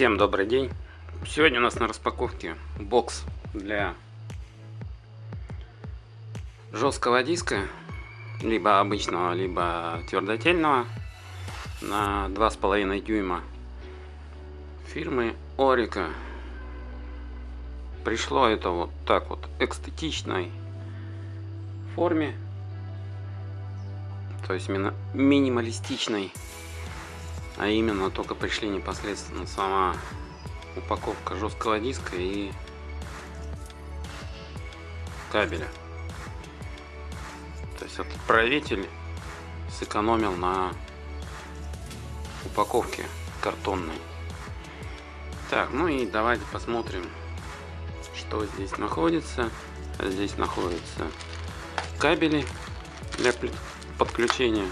Всем добрый день! Сегодня у нас на распаковке бокс для жесткого диска, либо обычного, либо твердотельного, на 2,5 дюйма фирмы Орика. Пришло это вот так вот эстетичной форме, то есть именно минималистичной а именно только пришли непосредственно сама упаковка жесткого диска и кабеля. То есть отправитель сэкономил на упаковке картонной. Так ну и давайте посмотрим что здесь находится. Здесь находятся кабели для подключения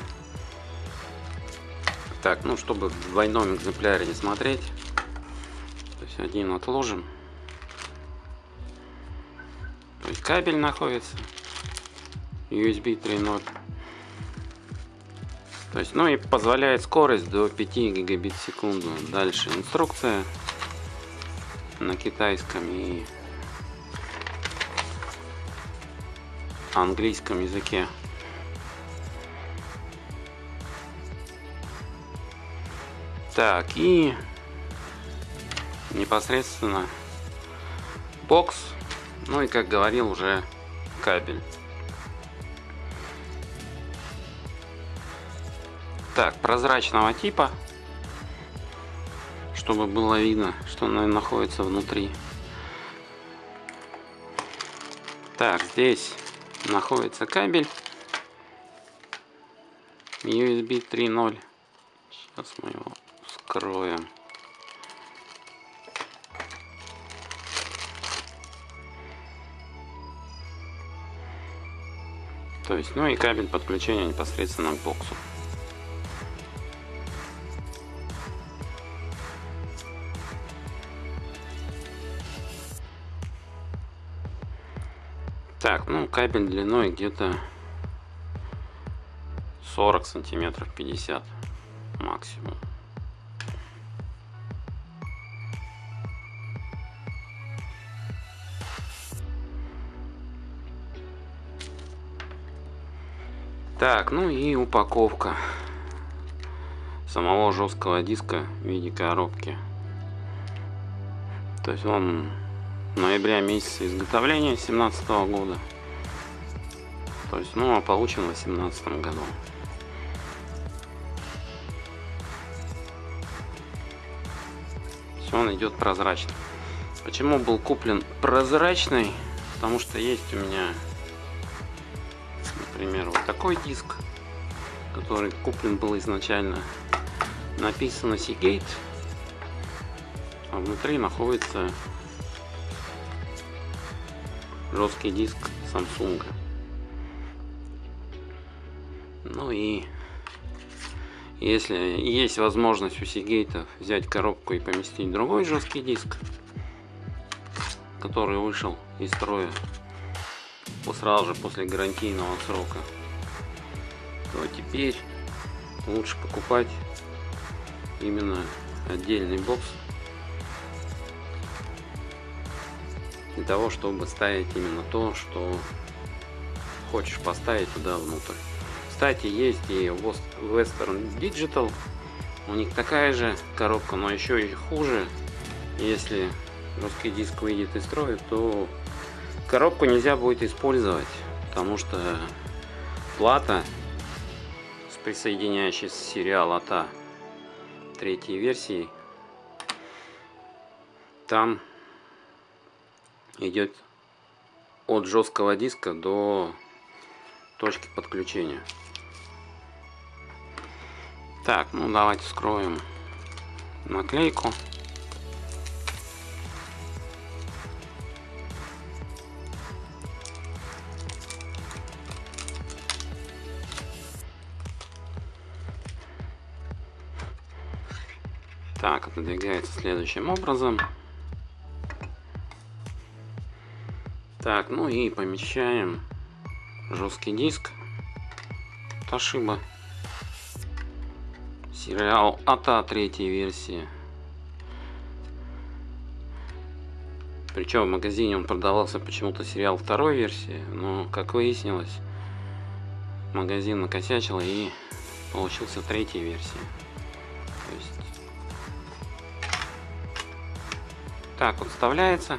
так, ну чтобы в двойном экземпляре не смотреть, то есть один отложим. То есть кабель находится USB 3.0. То есть, ну и позволяет скорость до 5 гигабит в секунду. Дальше инструкция на китайском и английском языке. Так, и непосредственно бокс, ну и как говорил уже кабель. Так, прозрачного типа, чтобы было видно, что находится внутри. Так, здесь находится кабель USB 3.0. Сейчас мы его откроем. То есть, ну и кабель подключения непосредственно к боксу. Так, ну кабель длиной где-то 40 сантиметров 50 максимум. Так, ну и упаковка самого жесткого диска в виде коробки. То есть он ноября месяца изготовления 17 года. То есть, ну, а получен в 18 году. Все, он идет прозрачно. Почему был куплен прозрачный? Потому что есть у меня например, вот такой диск, который куплен был изначально. Написано Seagate, а внутри находится жесткий диск Samsung. Ну и если есть возможность у Seagate взять коробку и поместить другой жесткий диск, который вышел из строя сразу же после гарантийного срока, то теперь лучше покупать именно отдельный бокс для того, чтобы ставить именно то, что хочешь поставить туда внутрь. Кстати, есть и Western Digital, у них такая же коробка, но еще и хуже. Если русский диск выйдет из строя, то Коробку нельзя будет использовать, потому что плата с присоединяющей сериал АТА третьей версии, там идет от жесткого диска до точки подключения. Так, ну давайте вскроем наклейку. Так, отодвигается следующим образом. Так, ну и помещаем жесткий диск Toshiba. Сериал АТА третьей версии. Причем в магазине он продавался почему-то сериал второй версии, но, как выяснилось, магазин накосячил и получился третья версия. То есть... Так вот вставляется.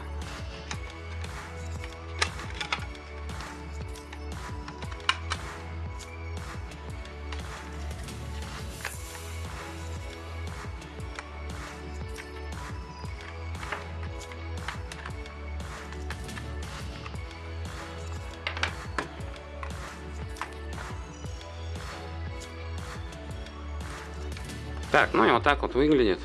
Так, ну и вот так вот выглядит.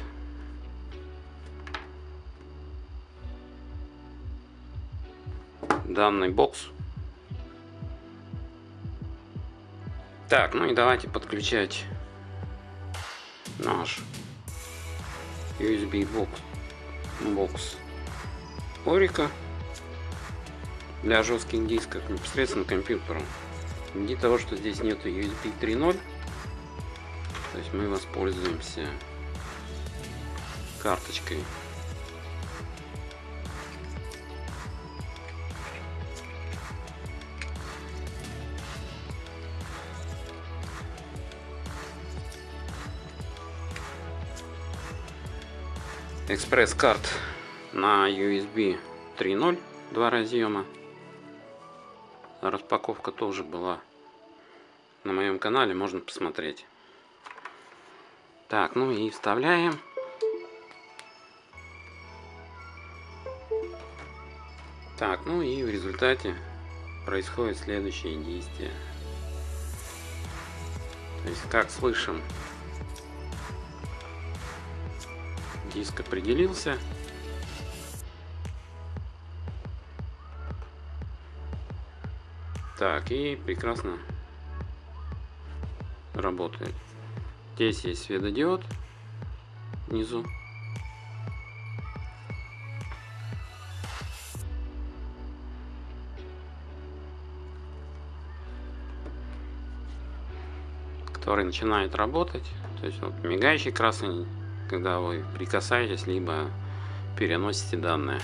Данный бокс. Так, ну и давайте подключать наш USB бокс, бокс Орика для жестких дисков непосредственно к компьютеру. Ввиду того, что здесь нету USB 3.0, то есть мы воспользуемся карточкой. Экспресс-карт на USB 3.0 два разъема распаковка тоже была на моем канале можно посмотреть так, ну и вставляем. Так, ну и в результате происходит следующее действие. То есть, как слышим, диск определился. Так, и прекрасно работает. Здесь есть светодиод внизу. который начинает работать. То есть вот мигающий красный, когда вы прикасаетесь, либо переносите данные.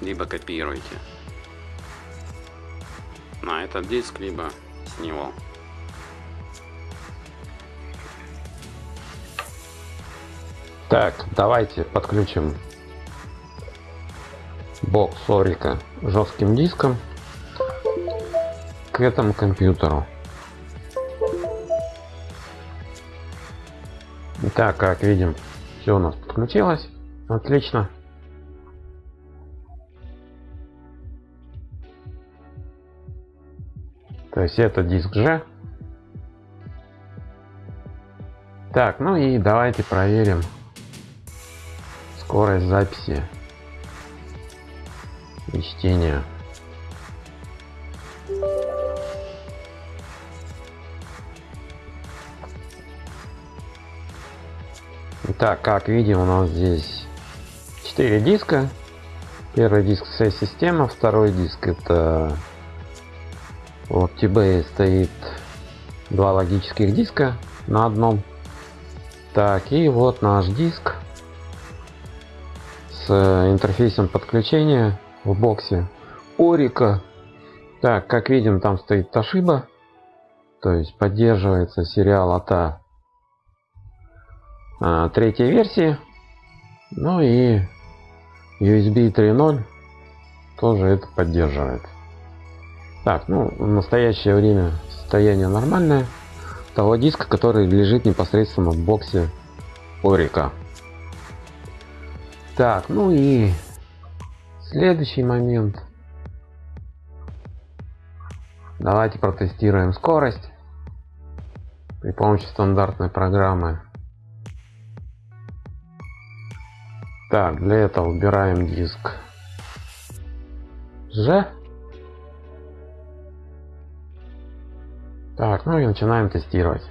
Либо копируете на этот диск, либо с него. Так, давайте подключим бокс Орика жестким диском этому компьютеру. Итак, как видим, все у нас подключилось. Отлично. То есть это диск G. Так, ну и давайте проверим скорость записи и чтения. Итак, как видим, у нас здесь 4 диска. Первый диск вся система, второй диск это в OptiBay стоит два логических диска на одном. Так, и вот наш диск с интерфейсом подключения в боксе Орика. Так, как видим, там стоит Toshiba. То есть поддерживается сериал АТА а, третьей версии. Ну и USB 3.0 тоже это поддерживает. Так, ну, в настоящее время состояние нормальное. Того диска, который лежит непосредственно в боксе Орика. Так, ну и следующий момент. Давайте протестируем скорость при помощи стандартной программы. Так, для этого убираем диск G. Так, ну и начинаем тестировать.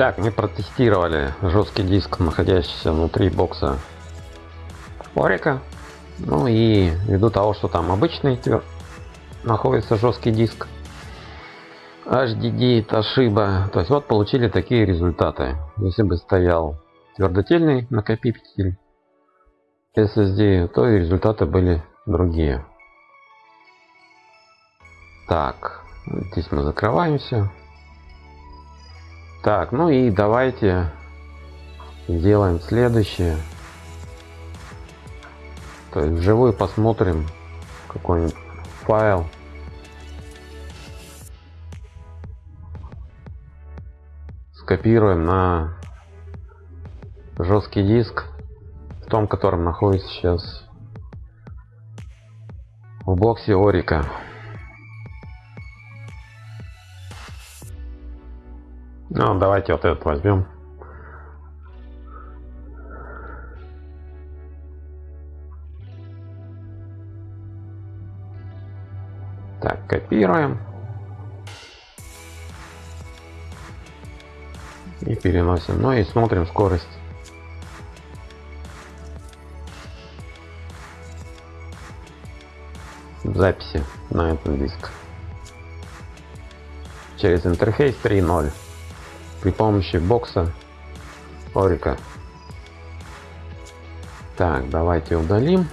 Итак, мы протестировали жесткий диск, находящийся внутри бокса Орика. Ну и ввиду того, что там обычный находится жесткий диск, HDD, Toshiba, то есть вот получили такие результаты. Если бы стоял твердотельный накопитель SSD, то и результаты были другие. Так, здесь мы закрываемся. Так, ну и давайте сделаем следующее. То есть вживую посмотрим какой-нибудь файл. Скопируем на жесткий диск, в том, котором находится сейчас в боксе Орика. Ну, давайте вот этот возьмем. Так, копируем. И переносим. Ну и смотрим скорость. записи на этом диск через интерфейс 3.0 при помощи бокса Орика. Так, давайте удалим.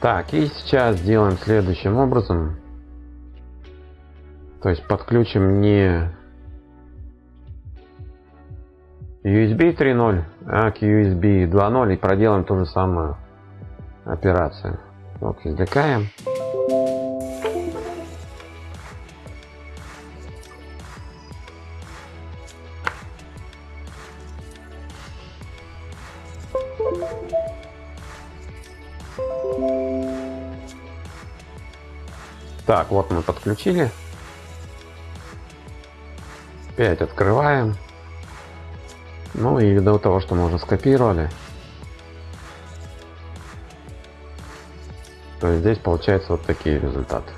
Так, и сейчас сделаем следующим образом. То есть подключим не USB 3.0, а к USB 2.0 и проделаем ту же самую операцию. Вот, извлекаем. Так, вот мы подключили. Опять открываем. Ну и ввиду того, что мы уже скопировали, то здесь получается вот такие результаты.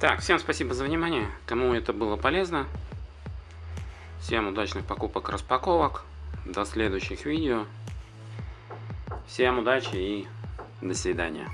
Так, всем спасибо за внимание. Кому это было полезно. Всем удачных покупок, распаковок. До следующих видео. Всем удачи и до свидания.